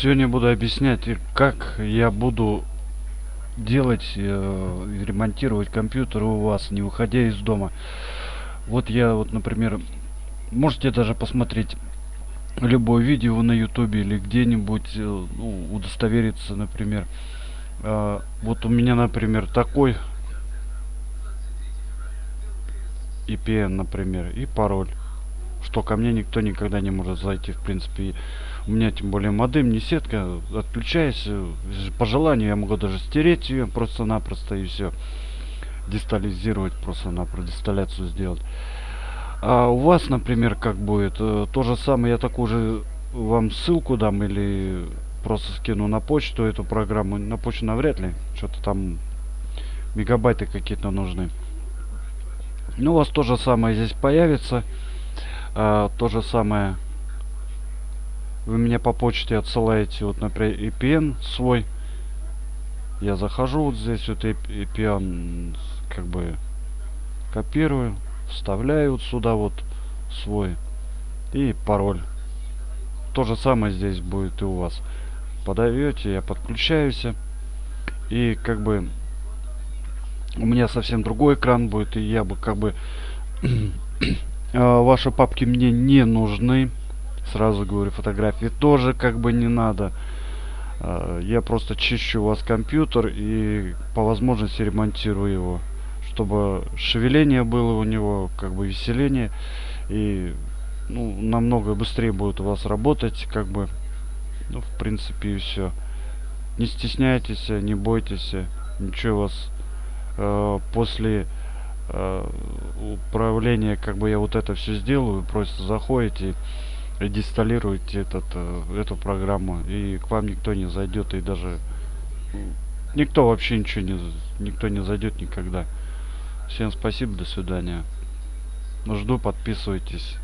Сегодня буду объяснять, как я буду делать, э, ремонтировать компьютер у вас, не выходя из дома. Вот я, вот, например, можете даже посмотреть любое видео на ютубе или где-нибудь э, ну, удостовериться, например. Э, вот у меня, например, такой EPN, например, и пароль что ко мне никто никогда не может зайти в принципе. У меня тем более модем не сетка отключаясь по желанию я могу даже стереть ее просто-напросто и все дестализировать просто на дисталляцию сделать. А у вас например как будет? Э, то же самое я такую же вам ссылку дам или просто скину на почту эту программу? На почту навряд ли что-то там мегабайты какие-то нужны. Ну у вас то же самое здесь появится а, то же самое. Вы мне по почте отсылаете вот например EPN свой. Я захожу вот здесь вот EPN как бы копирую вставляю вот сюда вот свой и пароль. То же самое здесь будет и у вас. Подаете я подключаюсь и как бы у меня совсем другой экран будет и я бы как бы ваши папки мне не нужны. Сразу говорю фотографии тоже как бы не надо. Э, я просто чищу у вас компьютер и по возможности ремонтирую его чтобы шевеление было у него как бы веселение. И ну, намного быстрее будет у вас работать как бы. Ну в принципе и все не стесняйтесь не бойтесь ничего у вас э, после э, управления как бы я вот это все сделаю просто заходите и дисталируете этот э, эту программу и к вам никто не зайдет и даже никто вообще ничего не никто не зайдет никогда. Всем спасибо до свидания. Жду подписывайтесь